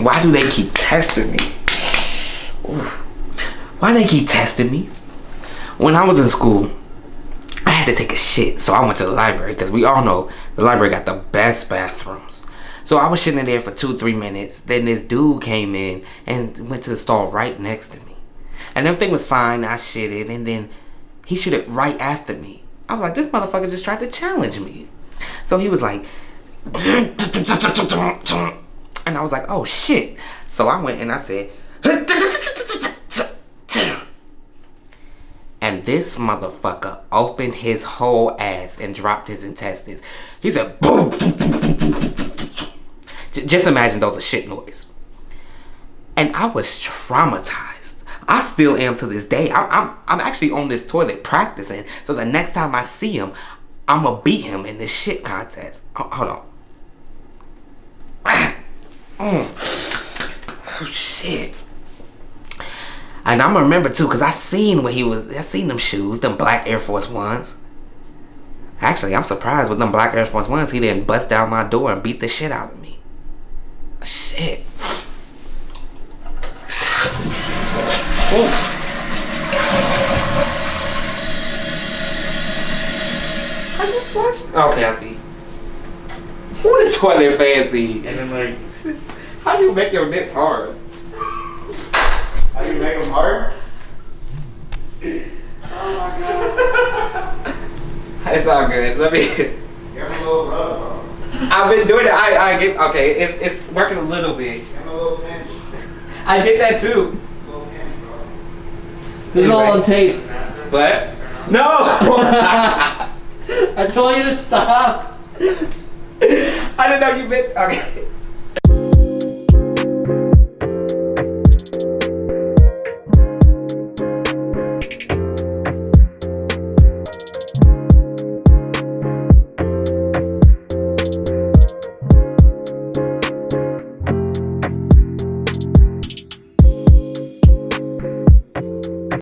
Why do they keep testing me? Why they keep testing me? When I was in school, I had to take a shit, so I went to the library because we all know the library got the best bathrooms. So I was sitting in there for two, three minutes. Then this dude came in and went to the stall right next to me. And everything was fine. I shitted, and then he shitted right after me. I was like, this motherfucker just tried to challenge me. So he was like, and I was like, oh shit. So I went and I said, and this motherfucker opened his whole ass and dropped his intestines. He said, boom. Just imagine those a shit noise. And I was traumatized. I still am to this day. I'm, I'm, I'm actually on this toilet practicing. So the next time I see him, I'm gonna beat him in this shit contest. Hold on. Oh, shit. And I'm remember too, cause I seen when he was, I seen them shoes, them black Air Force Ones. Actually, I'm surprised with them black Air Force Ones, he didn't bust down my door and beat the shit out of me. Shit. How you flush? Okay, I see. Who is toilet fancy? And then like, How do you make your nips hard? How do you make them hard? oh my god. It's all good. Let me. Give them a little rub, bro. I've been doing it. I I get okay. It's it's working a little bit. Give them a little pinch. I did that too. A little pinch, bro. this is all on tape. But no. I told you to stop. I didn't know you meant. Okay.